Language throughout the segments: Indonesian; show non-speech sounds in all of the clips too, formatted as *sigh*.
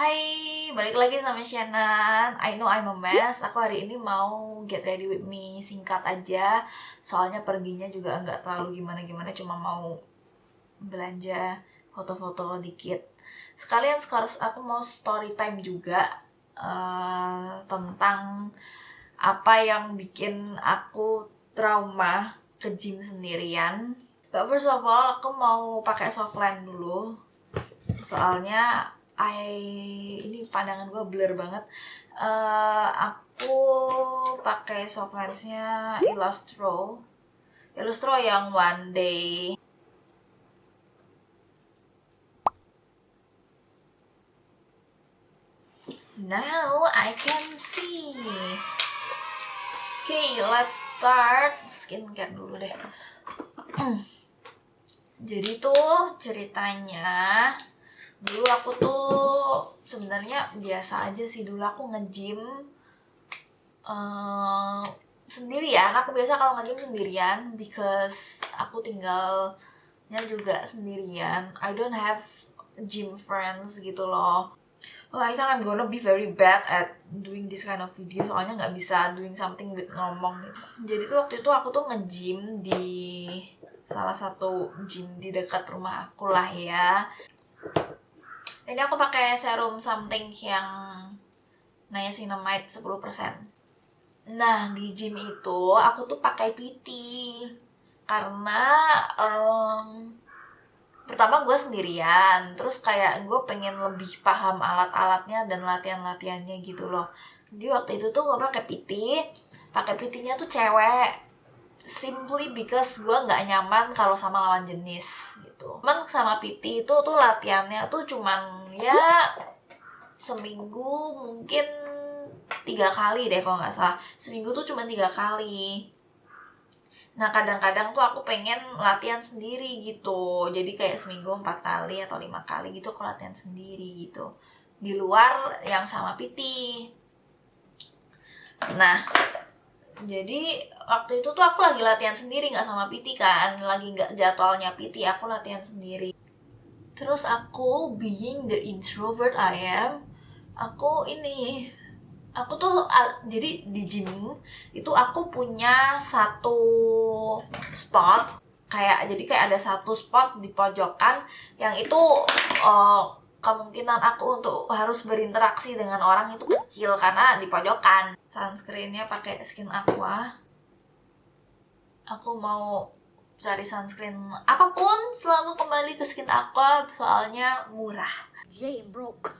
Hai, balik lagi sama Shannon. I know I'm a mess. Aku hari ini mau get ready with me Singkat aja. Soalnya perginya juga nggak terlalu gimana-gimana Cuma mau belanja foto-foto dikit. Sekalian sekarang aku mau story time juga uh, Tentang apa yang bikin aku trauma ke gym sendirian. But first of all, aku mau pakai softline dulu. Soalnya I ini pandangan gue blur banget. Uh, aku pakai soft lensnya Illustro, Illustro yang one day. Now I can see. Oke, okay, let's start skincare dulu deh. *clears throat* Jadi tuh ceritanya dulu aku tuh sebenarnya biasa aja sih dulu aku nge-gym uh, sendirian aku biasa kalau nge-gym sendirian because aku tinggalnya juga sendirian. I don't have gym friends gitu loh. Oh, I think I'm gonna be very bad at doing this kind of video soalnya nggak bisa doing something with ngomong. Gitu. Jadi tuh waktu itu aku tuh nge-gym di salah satu gym di dekat rumah aku lah ya ini aku pakai serum something yang niacinamide 10%. Nah, di gym itu aku tuh pakai PT karena um, pertama gue sendirian, terus kayak gue pengen lebih paham alat-alatnya dan latihan-latihannya gitu loh. Jadi waktu itu tuh gue pakai PT, pakai PT-nya tuh cewek, simply because gue nggak nyaman kalau sama lawan jenis gitu. Cuman sama PT itu tuh latihannya tuh cuman ya seminggu mungkin tiga kali deh kalau nggak salah. Seminggu tuh cuma tiga kali. Nah kadang-kadang tuh aku pengen latihan sendiri gitu. Jadi kayak seminggu empat kali atau lima kali gitu aku latihan sendiri gitu. Di luar yang sama PT nah jadi waktu itu tuh aku lagi latihan sendiri nggak sama PT kan. Lagi nggak jadwalnya PT aku latihan sendiri. Terus aku being the introvert I am, aku ini aku tuh jadi di gym itu aku punya satu spot kayak jadi kayak ada satu spot di pojokan yang itu uh, kemungkinan aku untuk harus berinteraksi dengan orang itu kecil karena di pojokan. Sunscreennya pakai skin aqua. Aku mau cari sunscreen apa pun selalu kembali ke skin aqua soalnya murah. Jane broke. *laughs*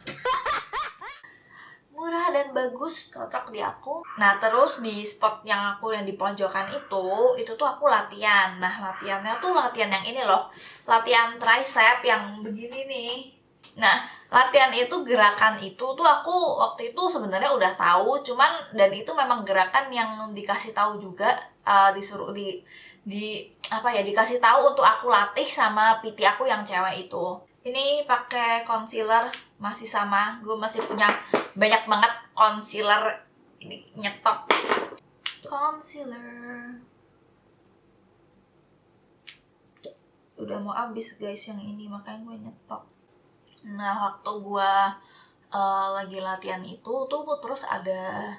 Murah dan bagus cocok di aku. Nah terus di spot yang aku yang di pojokan itu itu tuh aku latihan. Nah latihannya tuh latihan yang ini loh. Latihan tricep yang begini nih nah latihan itu gerakan itu tuh aku waktu itu sebenarnya udah tahu cuman dan itu memang gerakan yang dikasih tahu juga uh, disuruh di di apa ya dikasih tahu untuk aku latih sama PT aku yang cewek itu. Ini pakai concealer masih sama gue masih punya banyak banget concealer ini nyetok. Concealer. Udah mau habis guys yang ini makanya gue nyetok nah waktu gue uh, lagi latihan itu tuh terus ada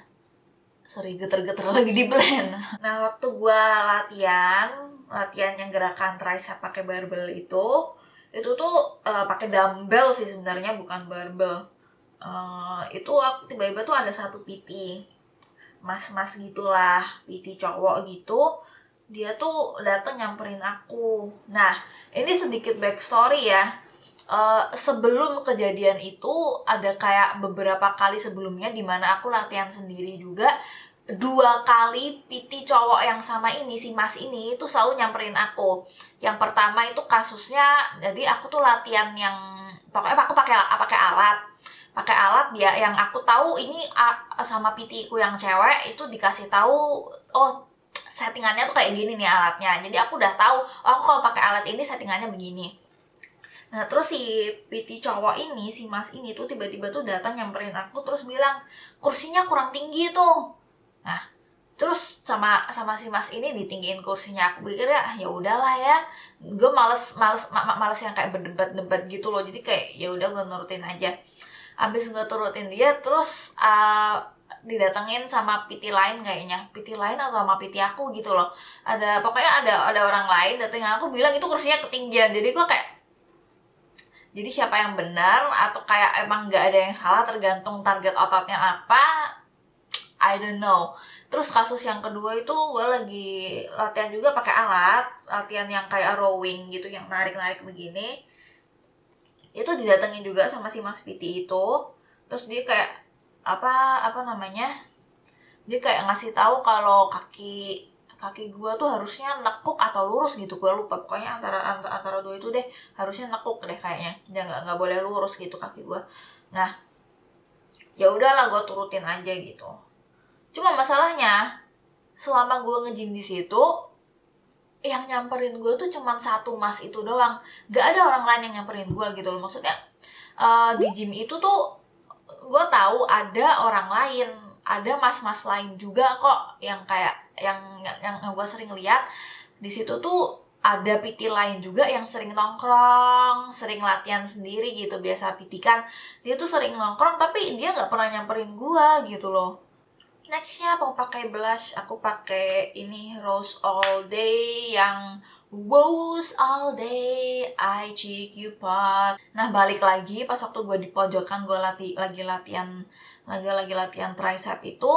sorry geter-geter lagi di blend nah waktu gue latihan latihan yang gerakan tricep pakai barbel itu itu tuh uh, pakai dumbbell sih sebenarnya bukan barbel. Uh, itu aku tiba-tiba tuh ada satu PT mas-mas gitulah PT cowok gitu dia tuh datang nyamperin aku. Nah ini sedikit backstory ya uh, sebelum kejadian itu ada kayak beberapa kali sebelumnya di mana aku latihan sendiri juga. Dua kali PT cowok yang sama ini si mas ini itu selalu nyamperin aku. Yang pertama itu kasusnya jadi aku tuh latihan yang pokoknya aku pakai pakai alat. Pakai alat dia yang aku tahu ini sama PT ku yang cewek itu dikasih tahu oh settingannya tuh kayak gini nih alatnya. Jadi aku udah tahu oh, aku kalau pakai alat ini settingannya begini Nah terus si PT cowok ini, si mas ini tuh tiba-tiba tuh datang nyamperin aku terus bilang kursinya kurang tinggi tuh. Nah terus sama sama si mas ini ditinggiin kursinya. Aku pikir ya ya udahlah ya. Gue males males ma males yang kayak berdebat-debat gitu loh. Jadi kayak ya udah gue nurutin aja. Abis gue turutin dia terus uh, didatengin sama PT lain kayaknya. PT lain atau sama PT aku gitu loh. Ada pokoknya ada ada orang lain datengin aku bilang itu kursinya ketinggian. Jadi gue kayak jadi siapa yang benar atau kayak emang nggak ada yang salah tergantung target ototnya apa I don't know. Terus kasus yang kedua itu gue lagi latihan juga pakai alat latihan yang kayak rowing gitu yang narik narik begini. Itu didatengin juga sama si Mas PT itu. Terus dia kayak apa apa namanya? Dia kayak ngasih tahu kalau kaki kaki gue tuh harusnya nekuk atau lurus gitu. Gue lupa pokoknya antara antara, antara dua itu deh harusnya nekuk deh kayaknya. Dia nggak nggak boleh lurus gitu kaki gue nah ya udahlah gue turutin aja gitu. Cuma masalahnya selama gue ngejim di situ yang nyamperin gue tuh cuman satu mas itu doang. Gak ada orang lain yang nyamperin gue gitu loh. Maksudnya uh, di gym itu tuh gue tahu ada orang lain ada mas-mas lain juga kok yang kayak yang yang, gue sering lihat di situ tuh ada PT lain juga yang sering nongkrong, sering latihan sendiri gitu biasa PT kan dia tuh sering nongkrong tapi dia nggak pernah nyamperin gue gitu loh nextnya mau pakai blush aku pakai ini rose all day yang Woes all day, I cheek you pot. Nah balik lagi pas waktu gue di pojokan gue lati lagi latihan lagi lagi latihan tricep itu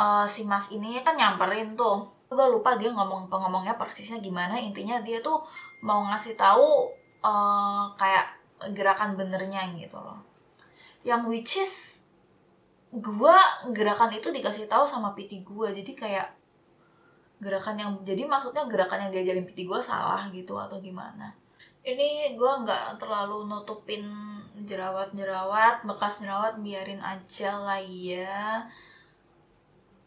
uh, si mas ini kan nyamperin tuh. Gue lupa dia ngomong pengomongnya persisnya gimana. Intinya dia tuh mau ngasih tahu uh, kayak gerakan benernya gitu loh. Yang which is gue gerakan itu dikasih tahu sama PT gue jadi kayak gerakan yang jadi maksudnya gerakan yang diajarin PT gue salah gitu atau gimana ini gue nggak terlalu nutupin jerawat-jerawat bekas jerawat biarin aja lah ya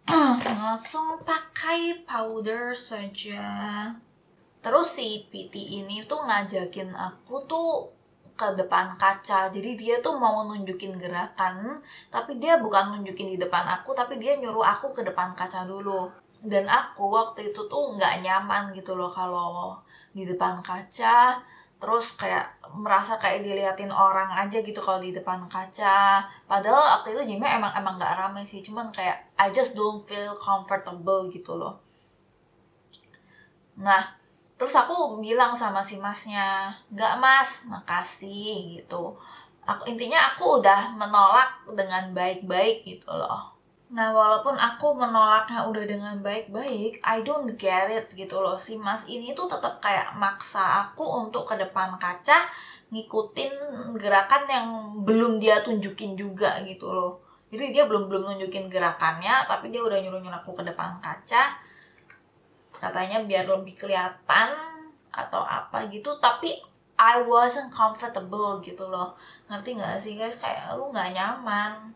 *clears throat* langsung pakai powder saja. Terus si PT ini tuh ngajakin aku tuh ke depan kaca. Jadi dia tuh mau nunjukin gerakan tapi dia bukan nunjukin di depan aku tapi dia nyuruh aku ke depan kaca dulu. Dan aku waktu itu tuh nggak nyaman gitu loh kalau di depan kaca terus kayak merasa kayak diliatin orang aja gitu kalau di depan kaca. Padahal waktu itu gymnya emang emang nggak rame sih cuman kayak I just don't feel comfortable gitu loh. Nah terus aku bilang sama si masnya nggak mas makasih gitu. Aku intinya aku udah menolak dengan baik-baik gitu loh Nah, walaupun aku menolaknya udah dengan baik-baik, I don't get it gitu loh. Si mas ini tuh tetap kayak maksa aku untuk ke depan kaca ngikutin gerakan yang belum dia tunjukin juga gitu loh. Jadi dia belum belum nunjukin gerakannya, tapi dia udah nyuruh nyuruh aku ke depan kaca. Katanya biar lebih kelihatan atau apa gitu, tapi I wasn't comfortable gitu loh. Ngerti gak sih guys? Kayak lu gak nyaman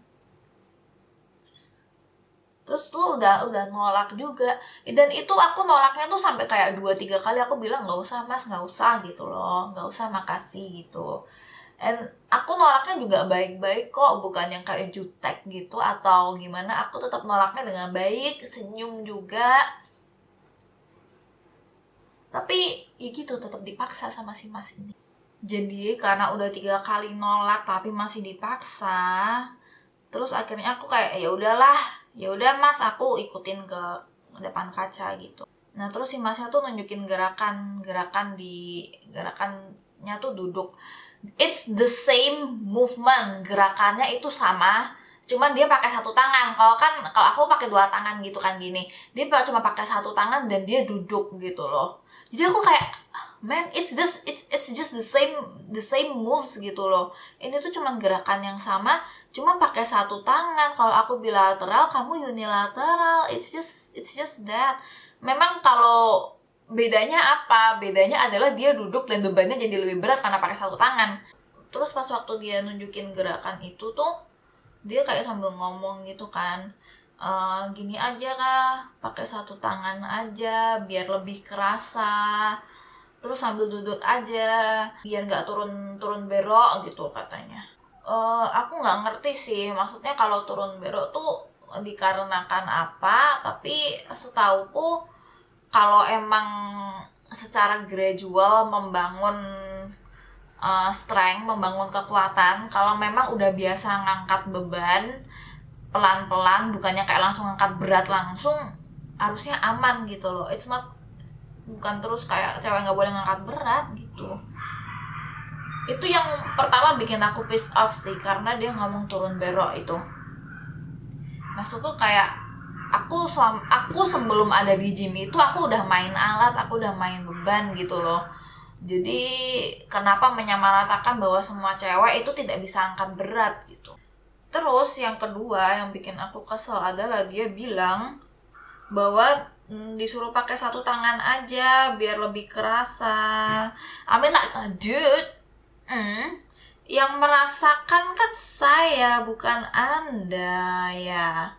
terus lu udah udah nolak juga. Dan itu aku nolaknya tuh sampai kayak dua tiga kali aku bilang nggak usah mas nggak usah gitu loh. Nggak usah makasih gitu. And aku nolaknya juga baik-baik kok bukan yang kayak jutek gitu atau gimana. Aku tetap nolaknya dengan baik senyum juga. Tapi ya gitu tetap dipaksa sama si mas ini. Jadi karena udah tiga kali nolak tapi masih dipaksa terus akhirnya aku kayak ya udahlah ya udah mas aku ikutin ke depan kaca gitu. Nah terus si masnya tuh nunjukin gerakan gerakan di gerakannya tuh duduk. It's the same movement gerakannya itu sama cuman dia pakai satu tangan. Kalau kan kalau aku pakai dua tangan gitu kan gini. Dia cuma pakai satu tangan dan dia duduk gitu loh. Jadi aku kayak man it's just it's it's just the same the same moves gitu loh. Ini tuh cuman gerakan yang sama cuma pakai satu tangan. Kalau aku bilateral kamu unilateral. It's just it's just that. Memang kalau bedanya apa? Bedanya adalah dia duduk dan bebannya jadi lebih berat karena pakai satu tangan. Terus pas waktu dia nunjukin gerakan itu tuh dia kayak sambil ngomong gitu kan e, gini aja kah? Pakai satu tangan aja biar lebih kerasa. Terus sambil duduk aja biar nggak turun turun berok gitu katanya uh, aku nggak ngerti sih. Maksudnya kalau turun belok tuh dikarenakan apa? Tapi setauku kalau emang secara gradual membangun uh, strength membangun kekuatan kalau memang udah biasa ngangkat beban pelan-pelan bukannya kayak langsung ngangkat berat langsung harusnya aman gitu loh. It's not bukan terus kayak cewek nggak boleh ngangkat berat gitu itu yang pertama bikin aku pissed off sih karena dia ngomong turun berok itu. Maksudku kayak aku selam, aku sebelum ada di gym itu aku udah main alat aku udah main beban gitu loh. Jadi kenapa menyamaratakan bahwa semua cewek itu tidak bisa angkat berat gitu. Terus yang kedua yang bikin aku kesel adalah dia bilang bahwa mm, disuruh pakai satu tangan aja biar lebih kerasa. I mean like dude mm, yang merasakan kan saya bukan anda ya.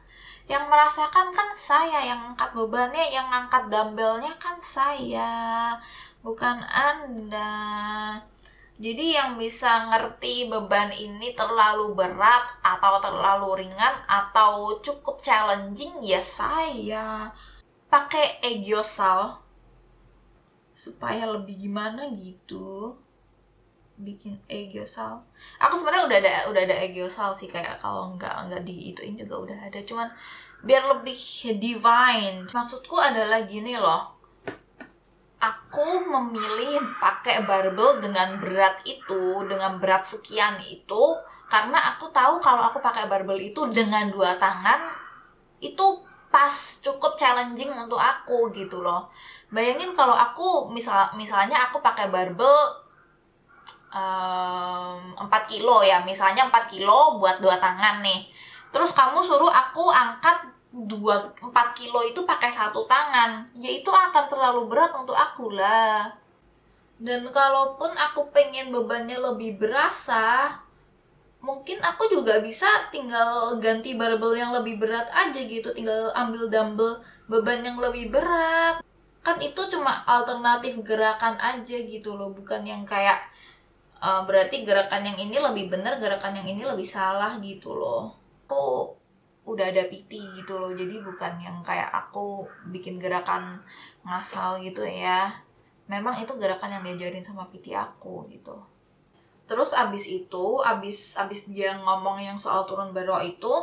Yang merasakan kan saya yang angkat bebannya yang angkat dumbbellnya kan saya bukan anda. Jadi yang bisa ngerti beban ini terlalu berat atau terlalu ringan atau cukup challenging ya saya. Pakai egiosal supaya lebih gimana gitu bikin egiosal aku sebenarnya udah ada udah ada egiosal sih kayak kalau nggak nggak di ituin juga udah ada. Cuman biar lebih divine. Maksudku adalah gini loh. Aku memilih pakai barbel dengan berat itu dengan berat sekian itu karena aku tahu kalau aku pakai barbel itu dengan dua tangan itu pas cukup challenging untuk aku gitu loh. Bayangin kalau aku misal misalnya aku pakai barbel um, 4 kilo ya. Misalnya 4 kilo buat dua tangan nih. Terus kamu suruh aku angkat dua 4 kilo itu pakai satu tangan. Ya itu akan terlalu berat untuk aku lah. Dan kalaupun aku pengen bebannya lebih berasa mungkin aku juga bisa tinggal ganti barbel yang lebih berat aja gitu. Tinggal ambil dumbbell beban yang lebih berat. Kan itu cuma alternatif gerakan aja gitu loh. Bukan yang kayak uh, berarti gerakan yang ini lebih benar gerakan yang ini lebih salah gitu loh. Aku udah ada PT gitu loh jadi bukan yang kayak aku bikin gerakan ngasal gitu ya. Memang itu gerakan yang diajarin sama PT aku gitu. Terus abis itu abis abis dia ngomong yang soal turun barok itu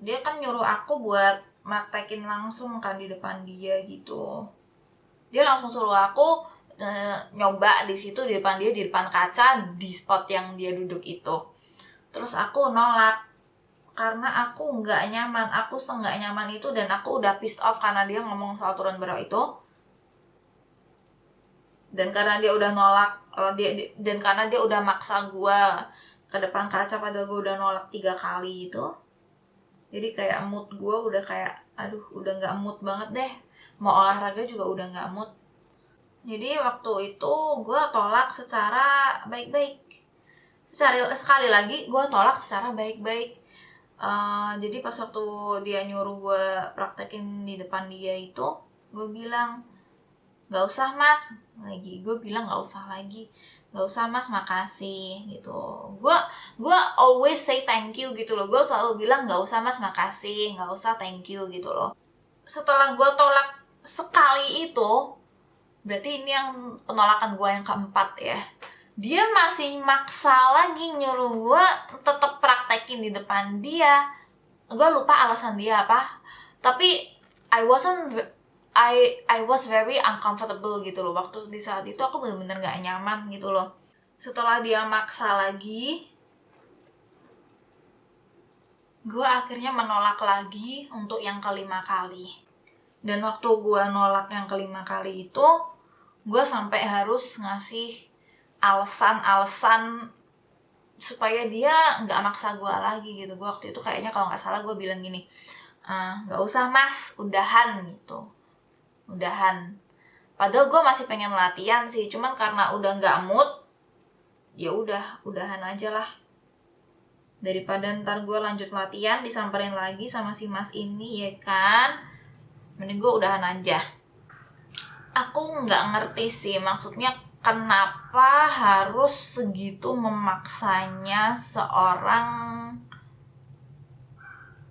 dia kan nyuruh aku buat praktekin langsung kan di depan dia gitu. Dia langsung suruh aku Eh, nyoba di situ di depan dia di depan kaca di spot yang dia duduk itu. Terus aku nolak karena aku nggak nyaman aku senggak nyaman itu dan aku udah pissed off karena dia ngomong soal turun berat itu. Dan karena dia udah nolak uh, dia, dan karena dia udah maksa gue ke depan kaca pada gue udah nolak tiga kali itu. Jadi kayak mood gue udah kayak aduh udah nggak mood banget deh. Mau olahraga juga udah nggak mood jadi waktu itu gue tolak secara baik-baik. Secara sekali lagi gue tolak secara baik-baik. Uh, jadi pas waktu dia nyuruh gue praktekin di depan dia itu gue bilang nggak usah mas. Lagi gue bilang nggak usah lagi. Nggak usah mas makasih gitu. Gue gue always say thank you gitu loh. Gue selalu bilang nggak usah mas makasih. Nggak usah thank you gitu loh. Setelah gue tolak sekali itu berarti ini yang penolakan gue yang keempat ya. Dia masih maksa lagi nyuruh gue tetap praktekin di depan dia. Gue lupa alasan dia apa. Tapi I wasn't I I was very uncomfortable gitu loh. Waktu di saat itu aku bener-bener gak nyaman gitu loh. Setelah dia maksa lagi gue akhirnya menolak lagi untuk yang kelima kali dan waktu gue nolak yang kelima kali itu gue sampai harus ngasih alasan-alasan supaya dia nggak maksa gue lagi gitu. Gue waktu itu kayaknya kalau nggak salah gue bilang gini ah, nggak usah mas udahan gitu. Udahan. Padahal gue masih pengen latihan sih cuman karena udah nggak mood ya udah udahan aja lah. Daripada ntar gue lanjut latihan disamperin lagi sama si mas ini ya kan mending gue udahan aja. Aku nggak ngerti sih maksudnya kenapa harus segitu memaksanya seorang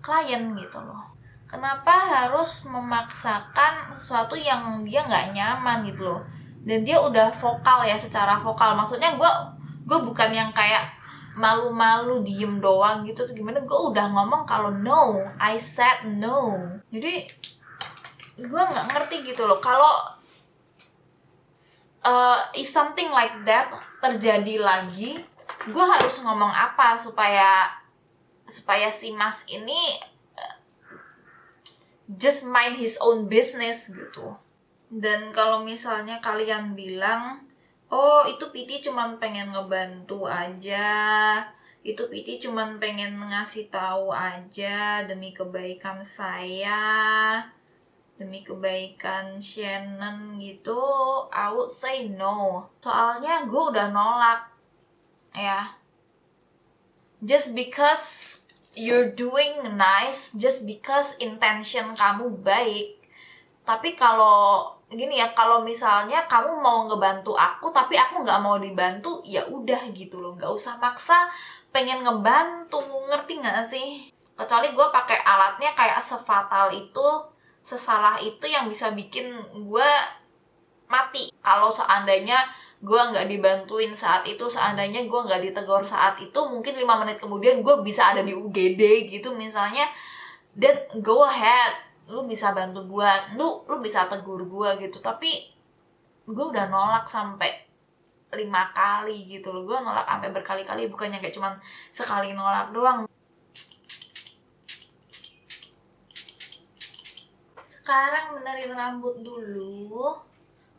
klien gitu loh. Kenapa harus memaksakan sesuatu yang dia nggak nyaman gitu loh? Dan dia udah vokal ya secara vokal. Maksudnya gue gue bukan yang kayak malu-malu diem doang gitu. Gimana? Gue udah ngomong kalau no I said no. Jadi gue nggak ngerti gitu loh. Kalau uh, if something like that terjadi lagi gue harus ngomong apa supaya supaya si mas ini uh, just mind his own business gitu. Dan kalau misalnya kalian bilang oh itu Piti cuman pengen ngebantu aja itu Piti cuman pengen ngasih tahu aja demi kebaikan saya demi kebaikan Shannon gitu I would say no. Soalnya gue udah nolak ya. Just because you're doing nice just because intention kamu baik. Tapi kalau gini ya kalau misalnya kamu mau ngebantu aku tapi aku nggak mau dibantu ya udah gitu loh. Nggak usah maksa pengen ngebantu. Ngerti nggak sih? Kecuali gue pakai alatnya kayak sefatal itu sesalah itu yang bisa bikin gue mati. Kalau seandainya gue nggak dibantuin saat itu seandainya gue nggak ditegur saat itu mungkin lima menit kemudian gue bisa ada di UGD gitu misalnya. Dan go ahead lu bisa bantu gue lu lu bisa tegur gue gitu. Tapi gue udah nolak sampai lima kali gitu loh. Gue nolak sampai berkali-kali bukannya kayak cuman sekali nolak doang sekarang benerin rambut dulu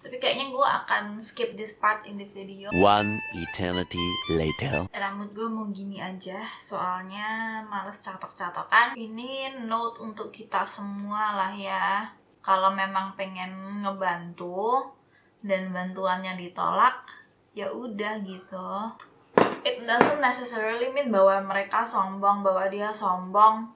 tapi kayaknya gue akan skip this part in the video. One eternity later. Rambut gue mau gini aja Soalnya males catok-catokan. Ini note untuk kita semua lah ya. Kalau memang pengen ngebantu Dan bantuannya ditolak Ya udah gitu. It doesn't necessarily mean bahwa mereka sombong Bahwa dia sombong.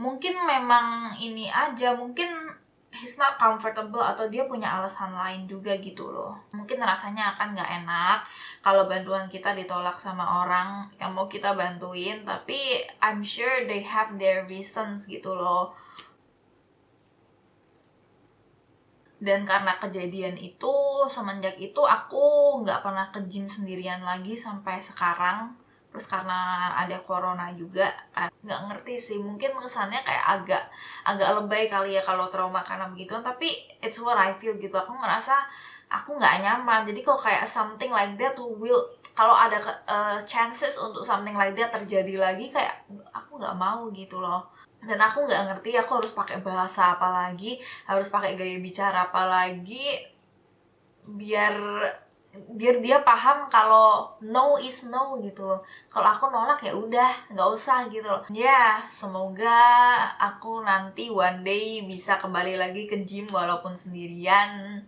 Mungkin memang ini aja Mungkin he's not comfortable atau dia punya alasan lain juga gitu loh. Mungkin rasanya akan nggak enak kalau bantuan kita ditolak sama orang yang mau kita bantuin tapi I'm sure they have their reasons gitu loh. Dan karena kejadian itu semenjak itu aku nggak pernah ke gym sendirian lagi sampai sekarang terus karena ada corona juga kan nggak ngerti sih. Mungkin kesannya kayak agak agak lebay kali ya kalau trauma karena begituan. Tapi it's what I feel gitu. Aku ngerasa aku nggak nyaman. Jadi kok kayak something like that will kalau ada uh, chances untuk something like that terjadi lagi kayak aku nggak mau gitu loh. Dan aku nggak ngerti aku harus pakai bahasa apa lagi harus pakai gaya bicara apa lagi biar biar dia paham kalau no is no gitu loh. Kalau aku nolak ya udah nggak usah gitu loh. Ya semoga aku nanti one day bisa kembali lagi ke gym walaupun sendirian.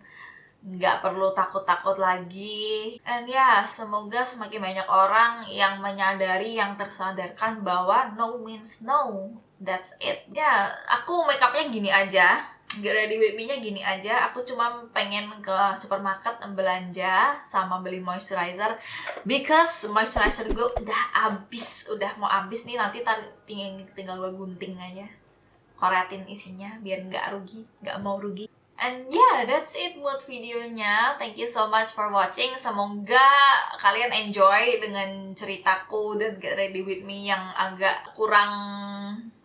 Nggak perlu takut-takut lagi. And ya semoga semakin banyak orang yang menyadari yang tersadarkan bahwa no means no. That's it. Ya aku make upnya gini aja Get ready with me-nya gini aja, aku cuma pengen ke supermarket belanja sama beli moisturizer because moisturizer gue udah habis, udah mau habis nih nanti tinggal, tinggal gue gunting aja koretin isinya biar nggak rugi, nggak mau rugi And yeah, that's it buat videonya. Thank you so much for watching. Semoga kalian enjoy dengan ceritaku dan Get Ready With Me yang agak kurang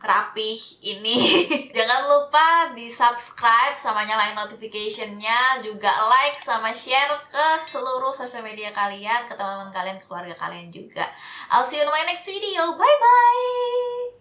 rapih ini. *laughs* Jangan lupa di subscribe sama nyalain notificationnya, juga like sama share ke seluruh sosial media kalian, ke teman-teman kalian, ke keluarga kalian juga. I'll see you in my next video. Bye-bye!